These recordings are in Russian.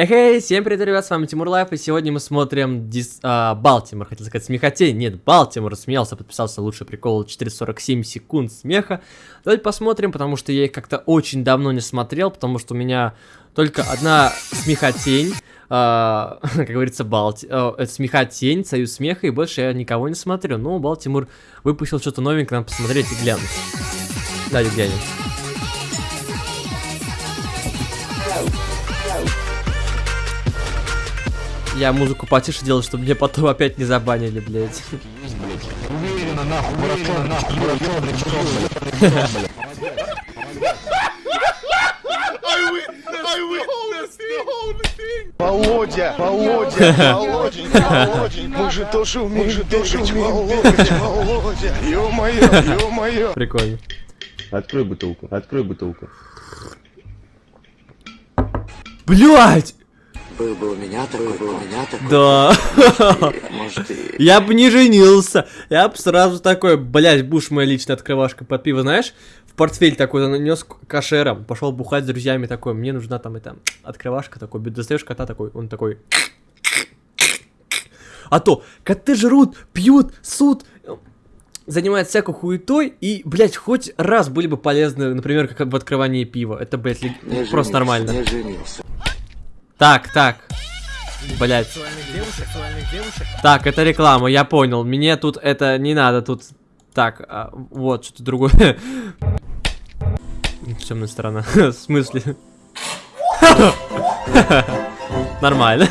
Эй, всем привет, ребят, с вами Тимур Лайф, и сегодня мы смотрим Дис... а, Балтимор, хотел сказать смехотень, нет, Балтимор смеялся, подписался, лучший прикол, 447 секунд смеха. Давайте посмотрим, потому что я их как-то очень давно не смотрел, потому что у меня только одна смехотень, а, как говорится, Балти... А, смехотень, союз смеха, и больше я никого не смотрю, но Балтимор выпустил что-то новенькое, надо посмотреть и глянуть. Давайте глянем. Я музыку потише делал, чтобы мне потом опять не забанили, блядь. Уверенно, нахуй, уверенно, нахуй, Володя, Володя, Володенька, Володенька, мы же тоже умеем, мы же тоже умеем, Володя, Володя, ё-моё, ё-моё. Прикольно. Открой бутылку, открой бутылку. Блять! Был бы у меня такой, был у меня такой. Да. Может, и... Я бы не женился. Я бы сразу такой, блять, будешь моя личная открывашка под пиво, знаешь? В портфель такой нанес кашером, пошел бухать с друзьями такой, мне нужна там это открывашка такой, достаешь кота такой, он такой. А то коты жрут, пьют, суд, занимается всякой хуетой, и, блядь, хоть раз были бы полезны, например, как в открывании пива. Это, блядь, не просто женился, нормально. Не женился. Так, так. Блять. Так, это реклама, я понял. Мне тут это не надо, тут... Так, а, вот, что-то другое. Темная сторона. В смысле? Нормально.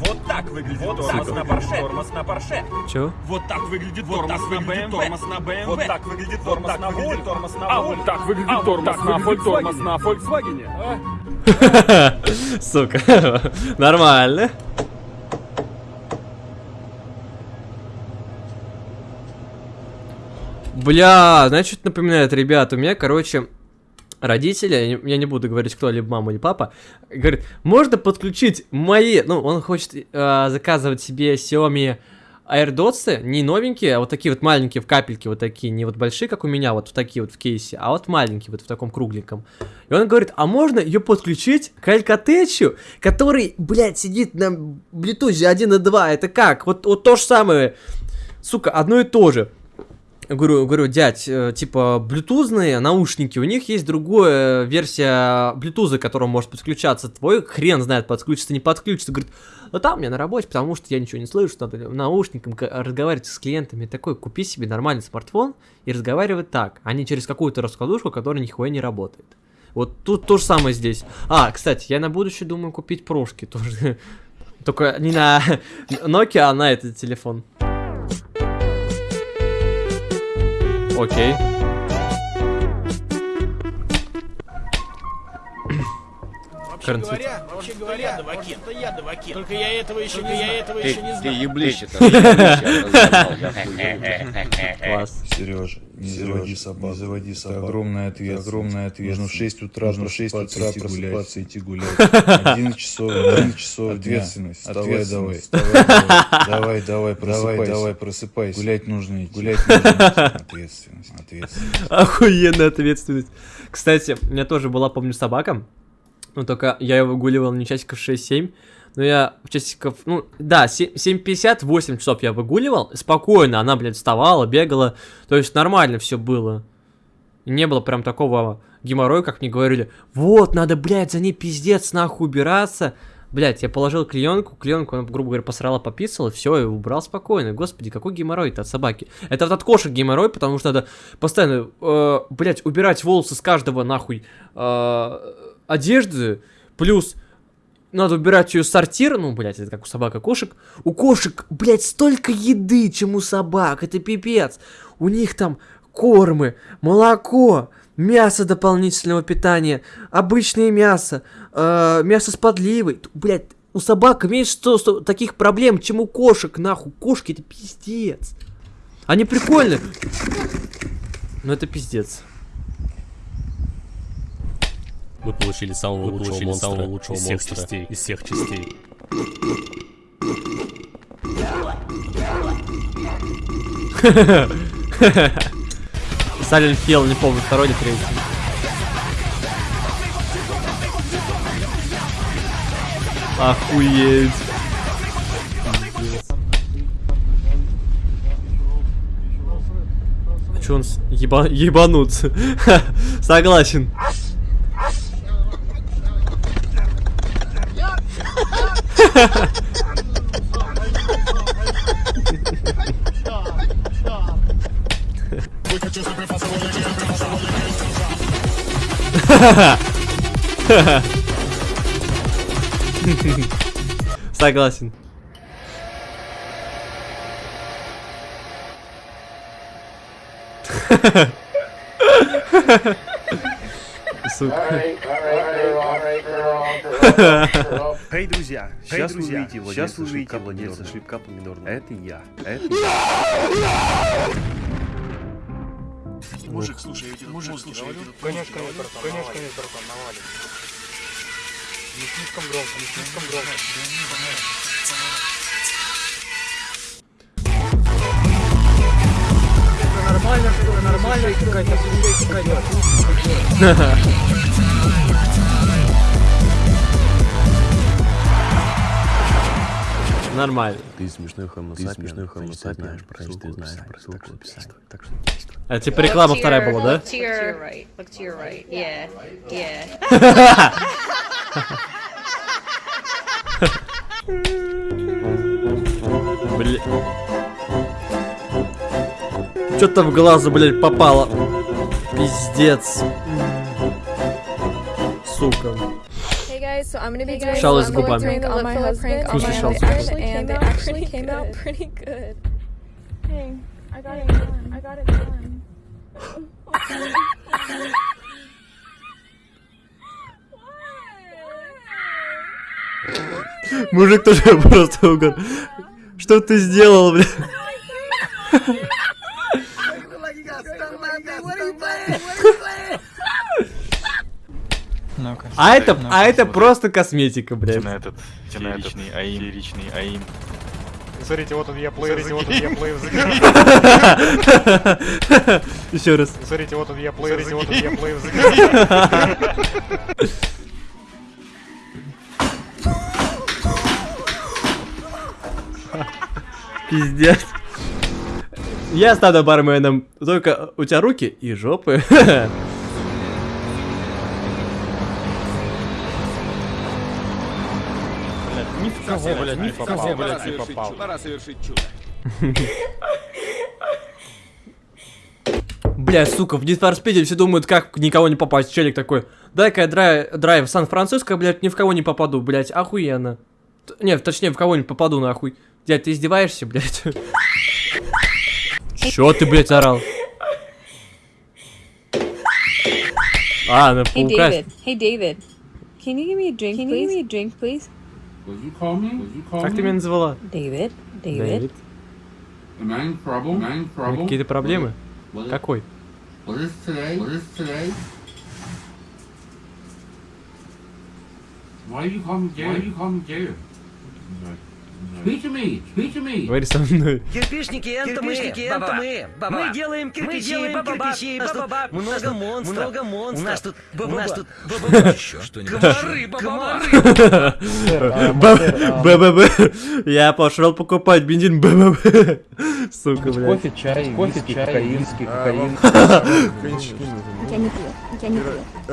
Вот так выглядит тормоз на Порше. Тормоз на Порше. Чё? Вот так выглядит тормоз на BMW. Тормоз на BMW. Вот так выглядит тормоз на Volvo. Тормоз на А вот так выглядит тормоз на тормоз на Volkswagen. Сука. Нормально. Бля, значит, напоминает, ребят, у меня, короче, родители, я не, буду говорить, кто, либо мама, или папа, говорит, можно подключить мои, ну, он хочет э, заказывать себе Xiaomi AirDots, не новенькие, а вот такие вот маленькие в капельке, вот такие, не вот большие, как у меня, вот в такие вот в кейсе, а вот маленькие, вот в таком кругленьком. И он говорит, а можно ее подключить к Alcatel, который, блядь, сидит на Bluetooth 1.2, это как? Вот, вот то же самое, сука, одно и то же. Говорю, говорю, дядь, э, типа, блютузные наушники, у них есть другая версия блютуза, к которому может подключаться. Твой хрен знает, подключится, не подключится. Говорит, ну там мне на работе, потому что я ничего не слышу, надо наушником разговаривать с клиентами. Такой, купи себе нормальный смартфон и разговаривай так, а не через какую-то раскладушку, которая нихуя не работает. Вот тут то же самое здесь. А, кстати, я на будущее думаю купить прошки тоже. Только не на Nokia, а на этот телефон. okay. Вообще Карантин. говоря, вообще говоря, Давакин. Это я Давакин. Только я этого еще, только я этого еще не Ты знаю. еблище-то, Класс. Сережа, не заводи собаку. Не заводи собаку. Огромная ответственность. Огромная ответственность. Нужно в 6 утра, нужно в 6 утра просыпаться, идти гулять. 11 часов, 11 часов ответственность. Давай, давай. Давай, давай, давай, давай, просыпайся. Гулять нужно идти. Гулять нужно идти. Ответственность, ответственность. Охуенная ответственность. Кстати, у меня тоже была, помню, собака. Ну, только я ее выгуливал не часиков 6-7. Но я часиков, ну, да, 7.50, 8 часов я выгуливал. Спокойно, она, блядь, вставала, бегала. То есть нормально все было. Не было прям такого геморроя, как мне говорили. Вот, надо, блядь, за ней пиздец нахуй убираться. Блядь, я положил клеенку, клеенку, она, грубо говоря, посрала, пописала, все, и убрал спокойно. Господи, какой геморрой-то от собаки. Это вот от кошек геморрой, потому что надо постоянно, э, блядь, убирать волосы с каждого нахуй э, одежды, плюс надо убирать ее сортир, ну, блядь, это как у собак и кошек. У кошек, блядь, столько еды, чем у собак, это пипец. У них там кормы, молоко, мясо дополнительного питания, обычное мясо, э, мясо с подливой. Блядь, у собак меньше сто- сто таких проблем, чем у кошек, нахуй. Кошки это пиздец. Они прикольные. Но это пиздец. Вы получили самого Вы лучшего получили монстра самого лучшего из всех монстра частей. Из всех частей. Silent Hill, не помню, второй или третий. Охуеть. А чё он с- еба... ебанут? Согласен. Согласен. Сука. Эй, друзья, сейчас вы увидите сейчас вы увидите владельца шлепка помидорного. Это я. Это Мужик, слушай, я тебе мужик, слушай, я тебе Конечно, конечно, конечно, братан, навалит. Не слишком громко, не слишком громко. Нормально, нормально, какая-то, какая-то. Нормально. Ты смешной хомо Ты смешной хомо ты знаешь про значит, ты знаешь про ссылку ссылку в в описании. описании. Так что действуй. А типа реклама вторая была, да? Look to your right. Look to your right. Yeah. Yeah. Бля. Что-то в глазу, блядь, попало. Пиздец. Сука. So I'm gonna be doing I'm going губами. my шалость husband, губами. and it actually came out pretty good. Hey, I got it done. I got it done. Мужик тоже просто угор. Что ты сделал, бля? А это, а это просто косметика, блядь. на этот фееричный аим. Фееричный аим. Смотрите, вот он я плеер, смотрите, вот он я плеер Еще раз. Смотрите, вот он я плеер, смотрите, вот он я плеер Пиздец. Я стану барменом, только у тебя руки и жопы. кого, блядь, ни в кого, блядь, не попал. Пора совершить чудо. Бля, сука, в Need for Speed все думают, как никого не попасть. Челик такой, дай-ка я драй- драйв в Сан-Франциско, блядь, ни в кого не попаду, блядь, охуенно. Т- Не, точнее, в кого не попаду, нахуй. Дядь, ты издеваешься, блядь? Чё ты, блядь, орал? А, на Hey паука. David. Hey David. Can you give me a drink, Can you give me a drink, please? Как ты меня назвала? David. Дэвид. Ну, Какие-то проблемы? Какой? Говори со мной. Кирпичники, это мы, это мы, мы делаем кирпичи, кирпичи, ба-ба-ба. много монстров, много монстров. У нас тут, у нас тут, еще что-нибудь. Комары, ба-ба-ба. БББ. Я пошел покупать бензин БББ. Сука, блядь. Кофе, чай, кофе, чай, виски, кокаин. Я не пью. Я не пью.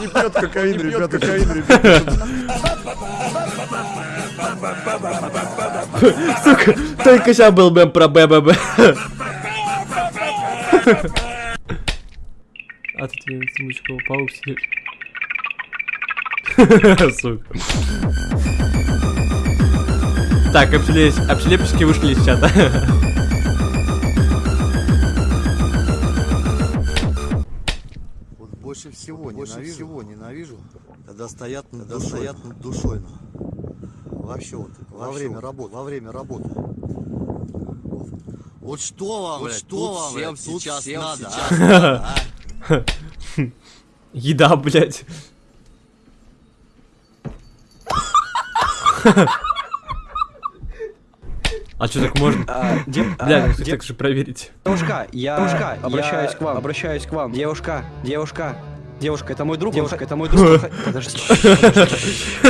Не пьет кокаин, ребята, кокаин, ребята. Сука, только сейчас был мем про БББ. А тут я Тимочкова паук сидит. Сука. Так, обшлепки, обшлепки вышли из чата. Вот больше всего больше ненавижу, всего ненавижу, когда стоят над, когда стоят над душой. Вообще вот во время работы, во время работы. Вот, что вам, вот что вам всем сейчас всем надо, сейчас а? а? Еда, блядь. А что так можно? Бля, ну так же проверить. Девушка, я обращаюсь к вам, обращаюсь к вам. Девушка, девушка, Девушка, это мой друг. Девушка, это мой друг. Подожди.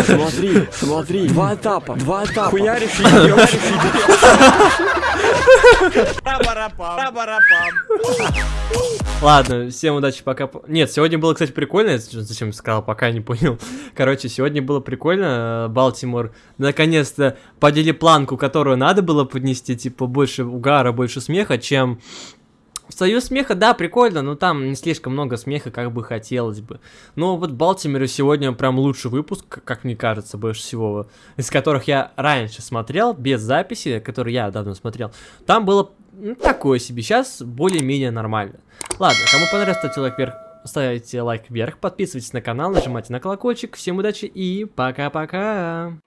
Смотри, смотри. Два этапа. Два этапа. Хуяришь и. Ладно, всем удачи, пока. Нет, сегодня было, кстати, прикольно. Я Зачем сказал, пока не понял. Короче, сегодня было прикольно. Балтимор наконец-то подели планку, которую надо было поднести. Типа, больше угара, больше смеха, чем Союз смеха, да, прикольно, но там не слишком много смеха, как бы хотелось бы. Но вот Балтимеру сегодня прям лучший выпуск, как мне кажется, больше всего, из которых я раньше смотрел, без записи, который я давно смотрел. Там было ну, такое себе, сейчас более-менее нормально. Ладно, кому понравилось, ставьте лайк вверх, ставите лайк вверх, подписывайтесь на канал, нажимайте на колокольчик. Всем удачи и пока-пока!